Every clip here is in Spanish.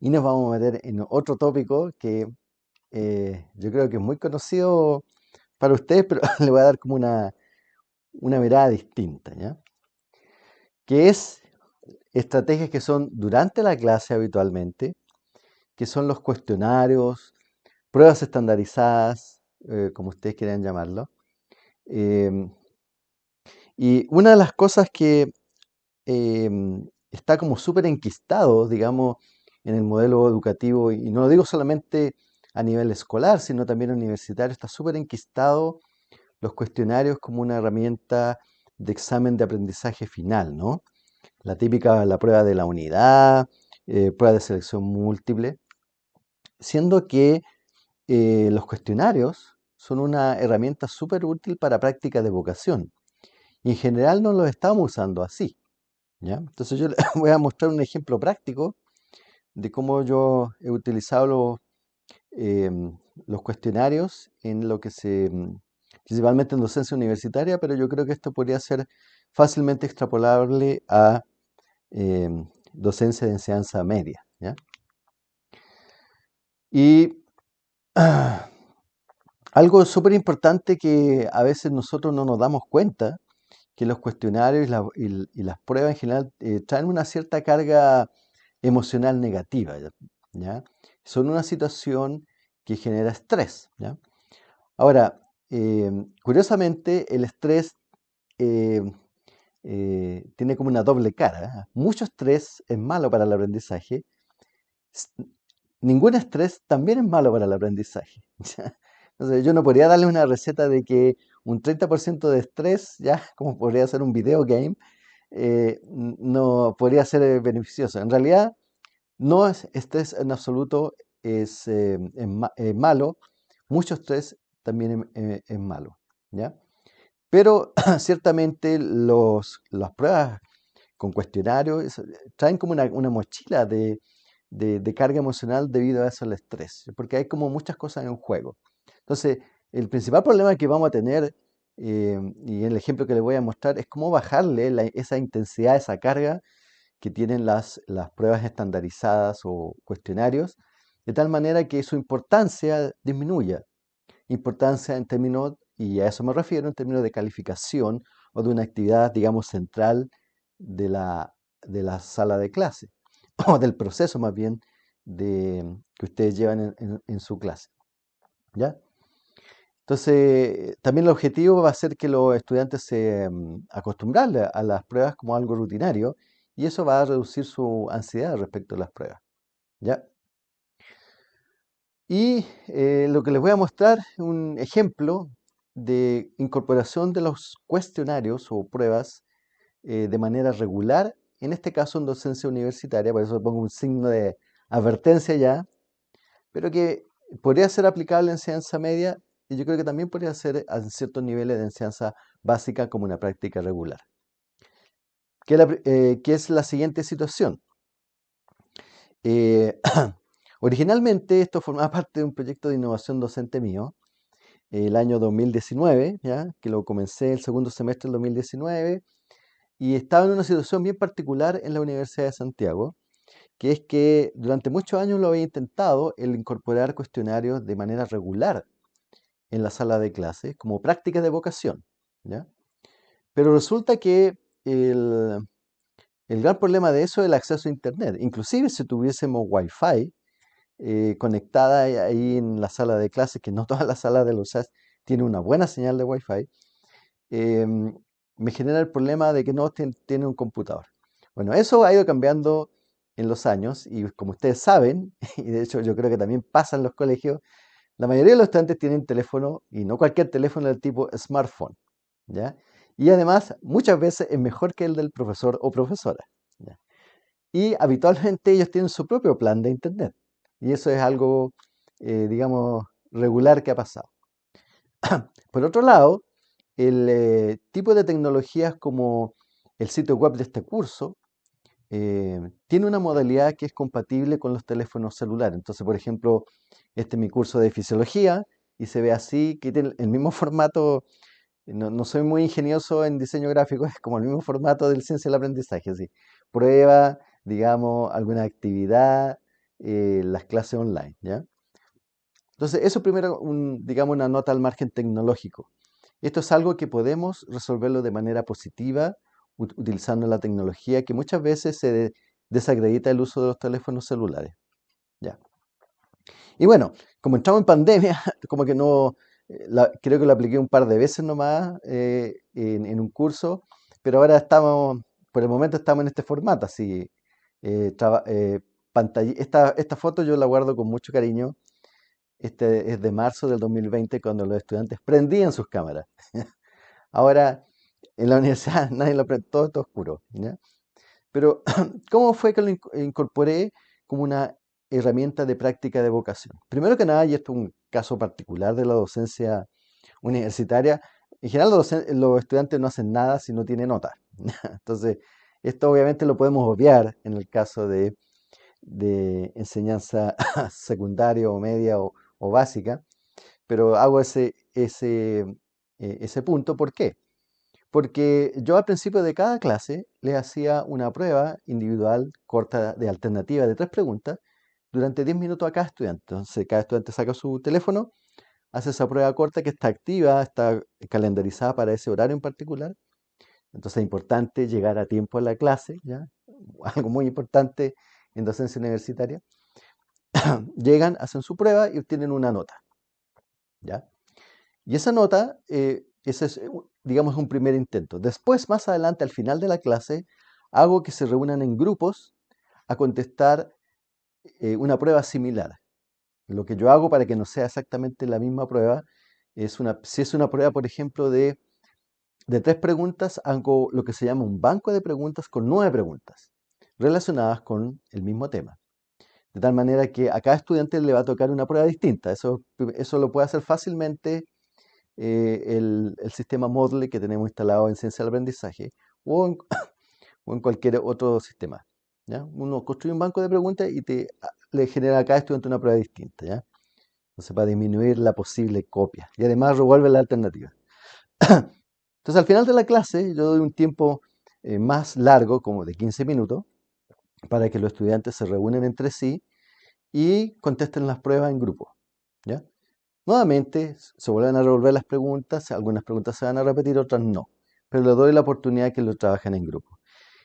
nos vamos a meter en otro tópico que eh, yo creo que es muy conocido para ustedes, pero le voy a dar como una, una mirada distinta, ¿ya? Que es estrategias que son durante la clase habitualmente, que son los cuestionarios, pruebas estandarizadas, eh, como ustedes quieran llamarlo. Em, y una de las cosas que em, está como súper enquistado, digamos, en el modelo educativo, y no lo digo solamente a nivel escolar, sino también universitario, está súper enquistado los cuestionarios como una herramienta de examen de aprendizaje final, ¿no? La típica, la prueba de la unidad, eh, prueba de selección múltiple, siendo que eh, los cuestionarios son una herramienta súper útil para prácticas de vocación. Y en general no los estamos usando así. ¿ya? Entonces yo les voy a mostrar un ejemplo práctico de cómo yo he utilizado los, em, los cuestionarios en lo que se, mm, principalmente en docencia universitaria, pero yo creo que esto podría ser fácilmente extrapolable a em, docencia de enseñanza media. Y algo súper importante que a veces nosotros no nos damos cuenta, que los cuestionarios y, las pruebas en general eh, traen una cierta carga emocional negativa, ¿ya? Son una situación que genera estrés. Ahora, eh, curiosamente, el estrés eh, tiene como una doble cara. Mucho estrés es malo para el aprendizaje, ningún estrés también es malo para el aprendizaje. Entonces, yo no podría darle una receta de que un 30% de estrés, ya como podría ser un video game, eh, no podría ser eh, beneficioso. En realidad, no es estrés en absoluto es, eh, malo, mucho estrés también es, malo. ¿ya? Pero ciertamente los, las pruebas con cuestionarios traen como una mochila de, de, carga emocional debido a eso al estrés, porque hay como muchas cosas en juego. Entonces, el principal problema que vamos a tener, eh, y el ejemplo que les voy a mostrar, es cómo bajarle esa intensidad, esa carga que tienen las, las pruebas estandarizadas o cuestionarios, de tal manera que su importancia disminuya. Importancia en términos, y a eso me refiero, en términos de calificación o de una actividad, digamos, central de la, de la sala de clase. o del proceso más bien de, que ustedes llevan en, su clase. ¿Ya? Entonces, también el objetivo va a ser que los estudiantes se mm, acostumbren a las pruebas como algo rutinario y eso va a reducir su ansiedad respecto a las pruebas. ¿Ya? Y eh, lo que les voy a mostrar es un ejemplo de incorporación de los cuestionarios o pruebas eh, de manera regular en este caso en docencia universitaria, por eso pongo un signo de advertencia ya, pero que podría ser aplicable en enseñanza media y yo creo que también podría ser a ciertos niveles de enseñanza básica como una práctica regular. ¿Qué, eh, es la siguiente situación? Eh, originalmente esto formaba parte de un proyecto de innovación docente mío, el año 2019, ¿ya? que lo comencé el segundo semestre del 2019 y estaba en una situación bien particular en la Universidad de Santiago, que es que durante muchos años lo había intentado el incorporar cuestionarios de manera regular en la sala de clases como prácticas de vocación. ¿ya? Pero resulta que el, gran problema de eso es el acceso a Internet. Inclusive si tuviésemos Wi-Fi eh, conectada ahí en la sala de clases, que no toda la sala de los SAS tiene una buena señal de Wi-Fi, em, me genera el problema de que no tiene un computador. Bueno, eso ha ido cambiando en los años y como ustedes saben, y de hecho yo creo que también pasa en los colegios, la mayoría de los estudiantes tienen teléfono y no cualquier teléfono del tipo smartphone, ¿ya? Y además muchas veces es mejor que el del profesor o profesora. Y habitualmente ellos tienen su propio plan de internet. Y eso es algo, eh, digamos, regular que ha pasado. Por otro lado, el eh, tipo de tecnologías como el sitio web de este curso eh, tiene una modalidad que es compatible con los teléfonos celulares. Entonces, por ejemplo, este es mi curso de fisiología y se ve así, que tiene el mismo formato. No, soy muy ingenioso en diseño gráfico, es como el mismo formato del ciencia del aprendizaje. Así. Prueba, digamos, alguna actividad, eh, las clases online, ¿ya? Entonces, eso primero, digamos, una nota al margen tecnológico. Esto es algo que podemos resolverlo de manera positiva utilizando la tecnología, que muchas veces se desacredita el uso de los teléfonos celulares. ¿ya? Y bueno, como entramos en pandemia, como que no, eh, creo que lo apliqué un par de veces nomás eh, en, un curso, pero ahora estamos, por el momento estamos en este formato, así, eh, pantalla, esta, esta foto yo la guardo con mucho cariño este es de marzo del 2020 cuando los estudiantes prendían sus cámaras. Ahora en la universidad nadie lo prende, todo está oscuro. Pero ¿cómo fue que lo incorporé como una herramienta de práctica de vocación? Primero que nada, y esto es un caso particular de la docencia universitaria, en general los, estudiantes no hacen nada si no tienen nota. Entonces, esto obviamente lo podemos obviar en el caso de, de enseñanza secundaria o media o, o básica, pero hago ese, ese, eh, ese punto. ¿Por qué? Porque yo al principio de cada clase le hacía una prueba individual corta de alternativa de tres preguntas durante 10 minutos a cada estudiante. Entonces cada estudiante saca su teléfono, hace esa prueba corta que está activa, está calendarizada para ese horario en particular. Entonces es importante llegar a tiempo a la clase, ¿ya? algo muy importante en docencia universitaria. llegan, hacen su prueba y obtienen una nota. ¿ya? Y esa nota, eh, ese es, digamos, un primer intento. Después, más adelante, al final de la clase, hago que se reúnan en grupos a contestar eh, una prueba similar. Lo que yo hago para que no sea exactamente la misma prueba, es una, si es una prueba, por ejemplo, de, de tres preguntas, hago lo que se llama un banco de preguntas con nueve preguntas relacionadas con el mismo tema. De tal manera que a cada estudiante le va a tocar una prueba distinta. Eso, eso lo puede hacer fácilmente eh, el, sistema Moodle que tenemos instalado en Ciencia del Aprendizaje o en, cualquier otro sistema. ¿ya? Uno construye un banco de preguntas y te, le genera a cada estudiante una prueba distinta. ¿ya? Entonces, para disminuir la posible copia. Y además revuelve la alternativa. Entonces, al final de la clase, yo doy un tiempo eh, más largo, como de 15 minutos, para que los estudiantes se reúnen entre sí y contesten las pruebas en grupo. ¿ya? Nuevamente se vuelven a revolver las preguntas, algunas preguntas se van a repetir, otras no, pero les doy la oportunidad que lo trabajen en grupo.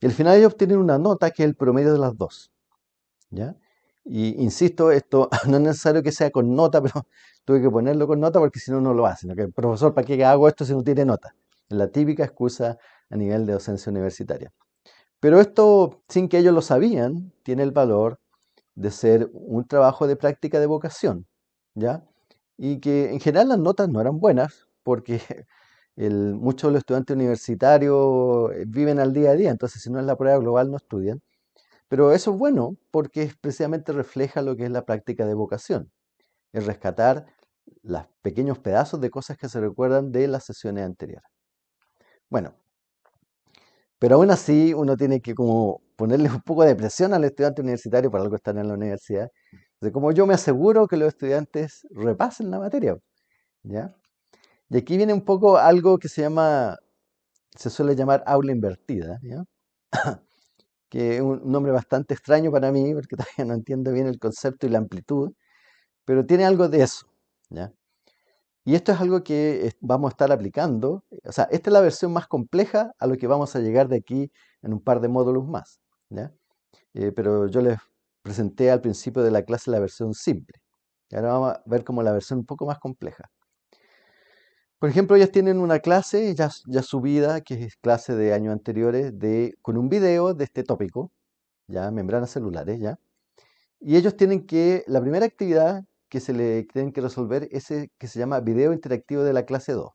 Y al final ellos obtienen una nota que es el promedio de las dos. ¿ya? Y insisto, esto no es necesario que sea con nota, pero tuve que ponerlo con nota porque si no, no lo hacen. el Profesor, ¿para qué hago esto si no tiene nota? Es la típica excusa a nivel de docencia universitaria. Pero esto, sin que ellos lo sabían, tiene el valor de ser un trabajo de práctica de vocación, ¿ya? Y que en general las notas no eran buenas, porque muchos de los estudiantes universitarios eh, viven al día a día, entonces si no es la prueba global no estudian. Pero eso es bueno porque precisamente refleja lo que es la práctica de vocación, es rescatar los pequeños pedazos de cosas que se recuerdan de las sesiones anteriores. Bueno, pero aún así uno tiene que como ponerle un poco de presión al estudiante universitario para algo estar en la universidad. De como yo me aseguro que los estudiantes repasen la materia. ¿ya? Y aquí viene un poco algo que se llama, se suele llamar aula invertida, ¿ya? que es un nombre bastante extraño para mí, porque todavía no entiendo bien el concepto y la amplitud, pero tiene algo de eso. ¿ya? Y esto es algo que vamos a estar aplicando. O sea, esta es la versión más compleja a lo que vamos a llegar de aquí en un par de módulos más. Eh, pero yo les presenté al principio de la clase la versión simple. Ahora vamos a ver como la versión un poco más compleja. Por ejemplo, ellos tienen una clase ya, ya subida, que es clase de años anteriores, de, con un video de este tópico, ya, membranas celulares, ya. Y ellos tienen que, la primera actividad que se le tienen que resolver ese que se llama video interactivo de la clase 2.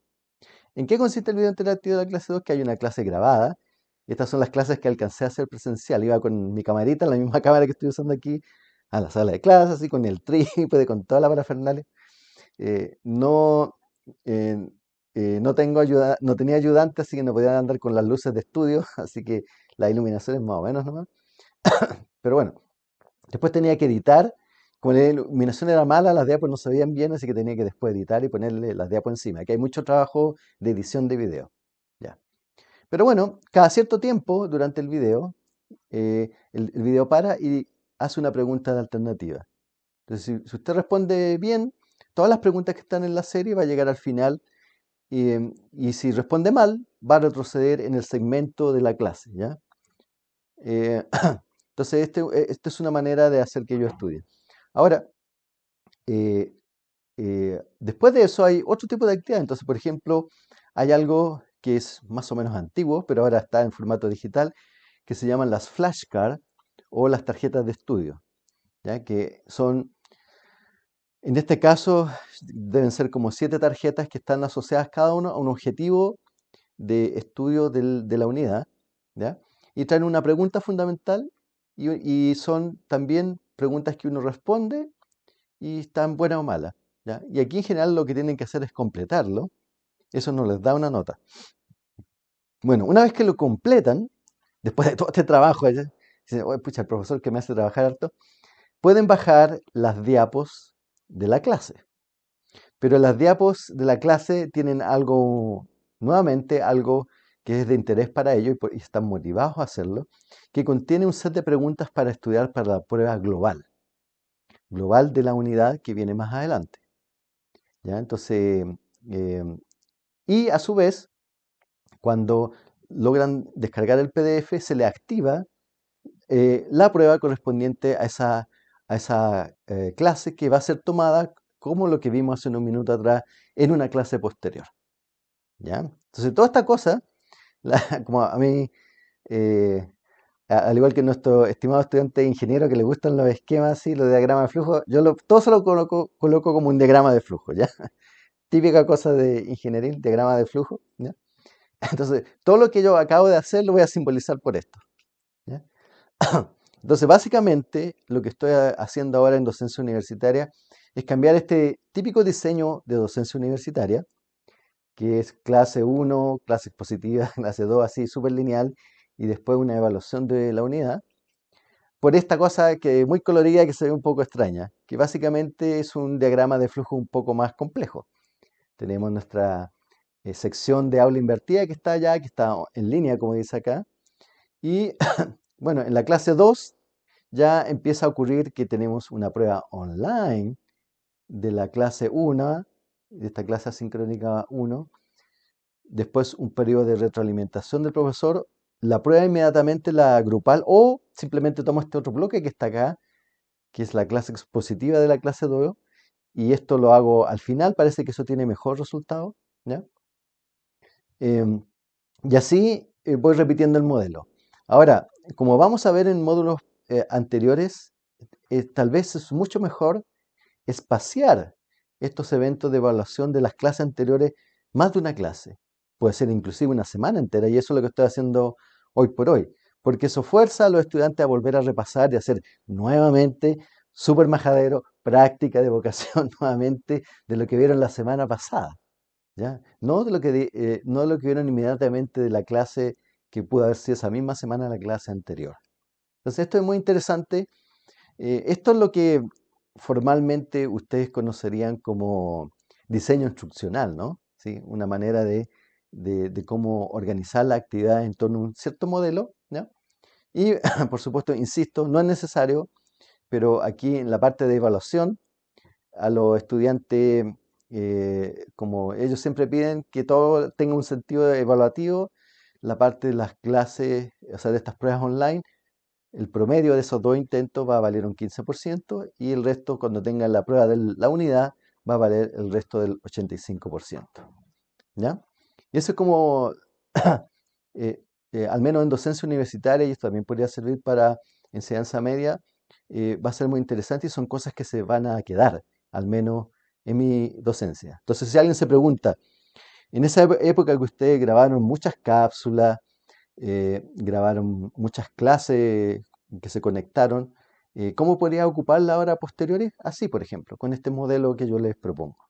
¿En qué consiste el video interactivo de la clase 2? Que hay una clase grabada. Estas son las clases que alcancé a hacer presencial. Iba con mi camarita, la misma cámara que estoy usando aquí, a la sala de clases, así con el trípode, con toda la parafernalia. Eh, no, eh, eh, no, tengo ayuda, no tenía ayudante, así que no podía andar con las luces de estudio, así que la iluminación es más o menos nomás. Pero bueno, después tenía que editar como la iluminación era mala, las diapos no se veían bien, así que tenía que después editar y ponerle las diapos encima. Aquí hay mucho trabajo de edición de video. Pero bueno, cada cierto tiempo durante el video, eh, el, video para y hace una pregunta de alternativa. Entonces, si, usted responde bien, todas las preguntas que están en la serie va a llegar al final y, si responde mal, va a retroceder en el segmento de la clase. ¿ya? Eh, entonces, esta este es una manera de hacer que yo estudie. Ahora, eh, después de eso hay otro tipo de actividad. Entonces, por ejemplo, hay algo que es más o menos antiguo, pero ahora está en formato digital, que se llaman las flashcards o las tarjetas de estudio, ¿ya? que son, en este caso, deben ser como siete tarjetas que están asociadas cada uno a un objetivo de estudio de la unidad, ¿ya? y traen una pregunta fundamental y, son también preguntas que uno responde y están buenas o malas. Y aquí en general lo que tienen que hacer es completarlo. Eso no les da una nota. Bueno, una vez que lo completan, después de todo este trabajo, dicen, oye, pucha, el profesor que me hace trabajar harto, pueden bajar las diapos de la clase. Pero las diapos de la clase tienen algo, nuevamente, algo que es de interés para ellos y, están motivados a hacerlo, que contiene un set de preguntas para estudiar para la prueba global, global de la unidad que viene más adelante. ¿ya? Entonces, em, y a su vez, cuando logran descargar el PDF, se le activa eh, la prueba correspondiente a esa, eh, clase que va a ser tomada como lo que vimos hace un minuto atrás en una clase posterior. ¿ya? Entonces, toda esta cosa, como a mí, eh, al igual que nuestro estimado estudiante ingeniero que le gustan los esquemas y los diagramas de flujo, yo todo se lo coloco, coloco como un diagrama de flujo, ¿ya? Típica cosa de ingeniería, diagrama de flujo, ¿ya? Entonces, todo lo que yo acabo de hacer lo voy a simbolizar por esto. Entonces, básicamente, lo que estoy haciendo ahora en docencia universitaria es cambiar este típico diseño de docencia universitaria, que es clase 1, clase expositiva, clase 2, así, súper lineal, y después una evaluación de la unidad, por esta cosa que muy colorida que se ve un poco extraña, que básicamente es un diagrama de flujo un poco más complejo. Tenemos nuestra eh, sección de aula invertida que está allá, que está en línea, como dice acá. Y bueno, en la clase 2 ya empieza a ocurrir que tenemos una prueba online de la clase 1, de esta clase asincrónica 1. Después un periodo de retroalimentación del profesor. La prueba inmediatamente la grupal o simplemente tomo este otro bloque que está acá, que es la clase expositiva de la clase 2. Y esto lo hago al final, parece que eso tiene mejor resultado. Em, y así eh, voy repitiendo el modelo. Ahora, como vamos a ver en módulos eh, anteriores, eh, tal vez es mucho mejor espaciar estos eventos de evaluación de las clases anteriores más de una clase. Puede ser inclusive una semana entera y eso es lo que estoy haciendo hoy por hoy, porque eso fuerza a los estudiantes a volver a repasar y hacer nuevamente súper majadero, práctica de vocación nuevamente de lo que vieron la semana pasada. No, de lo que, eh, no lo que vieron inmediatamente de la clase que pudo haber sido esa misma semana la clase anterior. Entonces, esto es muy interesante. Eh, esto es lo que formalmente ustedes conocerían como diseño instruccional, ¿no? ¿Sí? Una manera de, cómo organizar la actividad en torno a un cierto modelo, Y, por supuesto, insisto, no es necesario, pero aquí en la parte de evaluación, a los estudiantes eh, como ellos siempre piden que todo tenga un sentido evaluativo, la parte de las clases, o sea, de estas pruebas online, el promedio de esos dos intentos va a valer un 15% y el resto, cuando tengan la prueba de la unidad, va a valer el resto del 85%. ¿Ya? Y eso es como, eh, eh, al menos en docencia universitaria, y esto también podría servir para enseñanza media, va a ser muy interesante y son cosas que se van a quedar, al menos en mi docencia. Entonces, si alguien se pregunta, en esa época que ustedes grabaron muchas cápsulas, eh, grabaron muchas clases que se conectaron, eh, ¿cómo podría ocuparla ahora posteriores? Así, por ejemplo, con este modelo que yo les propongo.